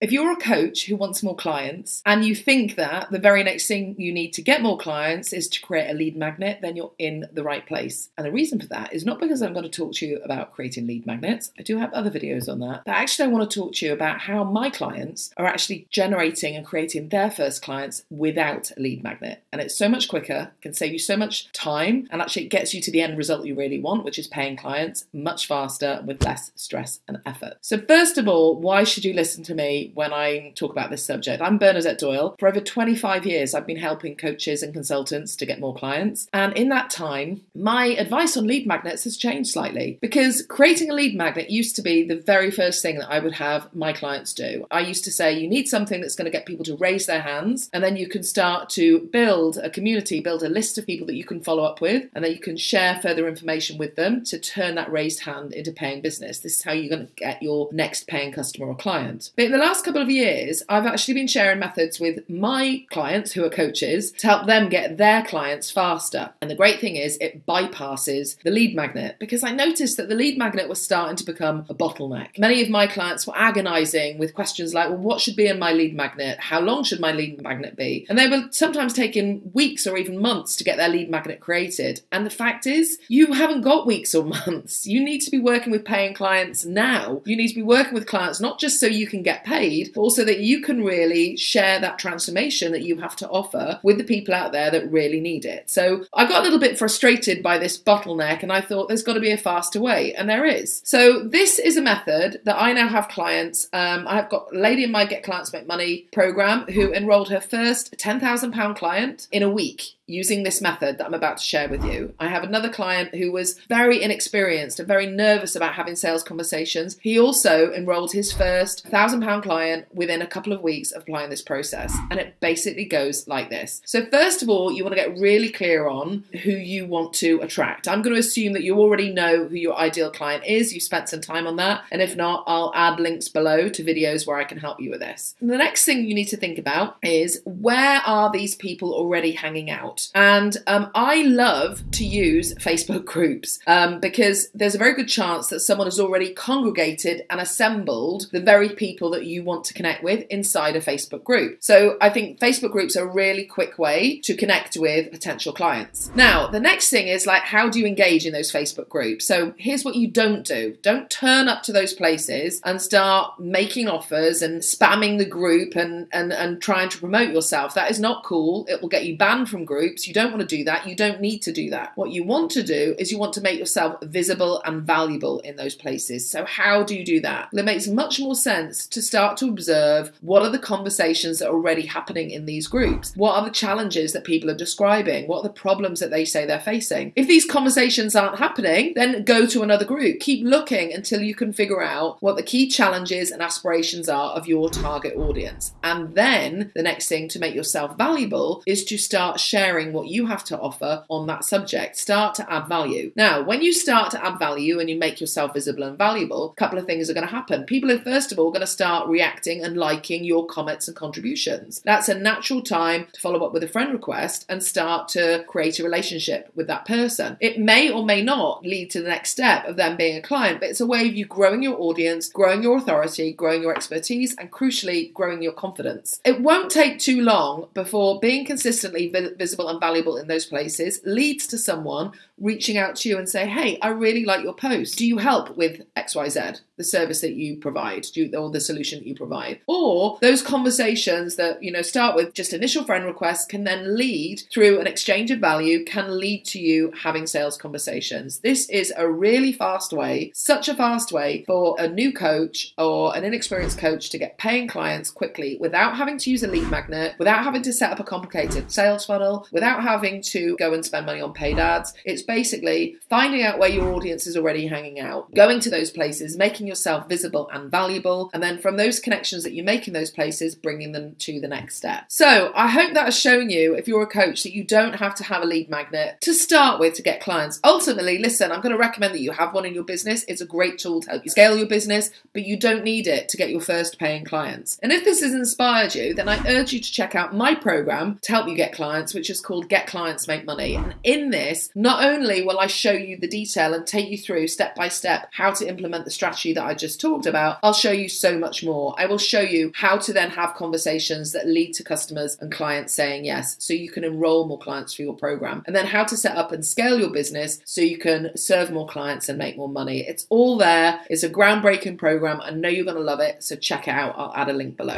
If you're a coach who wants more clients and you think that the very next thing you need to get more clients is to create a lead magnet, then you're in the right place. And the reason for that is not because I'm going to talk to you about creating lead magnets. I do have other videos on that. But actually, I want to talk to you about how my clients are actually generating and creating their first clients without a lead magnet. And it's so much quicker, can save you so much time, and actually it gets you to the end result you really want, which is paying clients much faster with less stress and effort. So, first of all, why should you listen to me? When I talk about this subject. I'm Bernadette Doyle. For over 25 years, I've been helping coaches and consultants to get more clients. And in that time, my advice on lead magnets has changed slightly because creating a lead magnet used to be the very first thing that I would have my clients do. I used to say, you need something that's going to get people to raise their hands, and then you can start to build a community, build a list of people that you can follow up with, and then you can share further information with them to turn that raised hand into paying business. This is how you're going to get your next paying customer or client. But in the last last couple of years, I've actually been sharing methods with my clients who are coaches to help them get their clients faster. And the great thing is, it bypasses the lead magnet because I noticed that the lead magnet was starting to become a bottleneck. Many of my clients were agonizing with questions like, well, what should be in my lead magnet? How long should my lead magnet be? And they were sometimes taking weeks or even months to get their lead magnet created. And the fact is, you haven't got weeks or months. You need to be working with paying clients now. You need to be working with clients not just so you can get paid paid, also that you can really share that transformation that you have to offer with the people out there that really need it. So I got a little bit frustrated by this bottleneck and I thought there's got to be a faster way, and there is. So this is a method that I now have clients. Um, I've got a lady in my Get Clients Make Money program who enrolled her first £10,000 client in a week using this method that I'm about to share with you. I have another client who was very inexperienced and very nervous about having sales conversations. He also enrolled his first £1,000 client within a couple of weeks of applying this process. And it basically goes like this. So, first of all, you want to get really clear on who you want to attract. I'm going to assume that you already know who your ideal client is. You spent some time on that. And if not, I'll add links below to videos where I can help you with this. And the next thing you need to think about is where are these people already hanging out? And um, I love to use Facebook groups um, because there's a very good chance that someone has already congregated and assembled the very people that you want to connect with inside a Facebook group. So I think Facebook groups are a really quick way to connect with potential clients. Now, the next thing is like, how do you engage in those Facebook groups? So here's what you don't do don't turn up to those places and start making offers and spamming the group and, and, and trying to promote yourself. That is not cool. It will get you banned from groups. You don't want to do that. You don't need to do that. What you want to do is you want to make yourself visible and valuable in those places. So, how do you do that? It makes much more sense to start to observe what are the conversations that are already happening in these groups? What are the challenges that people are describing? What are the problems that they say they're facing? If these conversations aren't happening, then go to another group. Keep looking until you can figure out what the key challenges and aspirations are of your target audience. And then the next thing to make yourself valuable is to start sharing what you have to offer on that subject. Start to add value. Now, when you start to add value and you make yourself visible and valuable, a couple of things are going to happen. People are, first of all, going to start reacting and liking your comments and contributions. That's a natural time to follow up with a friend request and start to create a relationship with that person. It may or may not lead to the next step of them being a client, but it's a way of you growing your audience, growing your authority, growing your expertise, and crucially, growing your confidence. It won't take too long before being consistently visible and valuable in those places leads to someone reaching out to you and say, Hey, I really like your post. Do you help with XYZ, the service that you provide, you, or the solution you provide? Or those conversations that, you know, start with just initial friend requests can then lead through an exchange of value, can lead to you having sales conversations. This is a really fast way, such a fast way for a new coach or an inexperienced coach to get paying clients quickly without having to use a lead magnet, without having to set up a complicated sales funnel, without having to go and spend money on paid ads. It's basically finding out where your audience is already hanging out, going to those places, making yourself visible and valuable, and then from those connections that you make in those places, bringing them to the next step. So I hope that has shown you, if you're a coach, that you don't have to have a lead magnet to start with to get clients. Ultimately, listen, I'm going to recommend that you have one in your business. It's a great tool to help you scale your business, but you don't need it to get your first paying clients. And if this has inspired you, then I urge you to check out my program to help you get clients, which is called Get Clients Make Money. And in this, not only will I show you the detail and take you through step by step how to implement the strategy that I just talked about, I'll show you so much more. I will show you how to then have conversations that lead to customers and clients saying yes, so you can enroll more clients for your program, and then how to set up and scale your business so you can serve more clients and make more money. It's all there. It's a groundbreaking program. I know you're going to love it, so check it out. I'll add a link below.